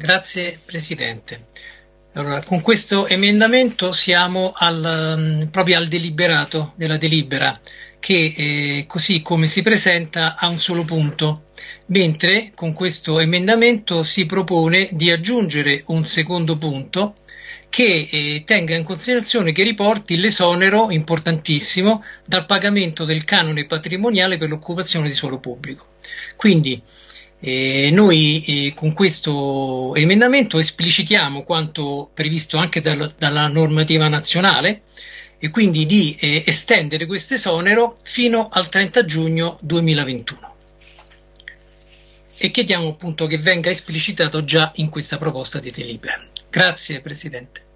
Grazie Presidente. Allora, con questo emendamento siamo al, mm, proprio al deliberato della delibera che eh, così come si presenta ha un solo punto, mentre con questo emendamento si propone di aggiungere un secondo punto che eh, tenga in considerazione che riporti l'esonero importantissimo dal pagamento del canone patrimoniale per l'occupazione di suolo pubblico. Quindi eh, noi eh, con questo emendamento esplicitiamo quanto previsto anche dal, dalla normativa nazionale e quindi di eh, estendere questo esonero fino al 30 giugno 2021 e chiediamo appunto che venga esplicitato già in questa proposta di delibera. Grazie Presidente.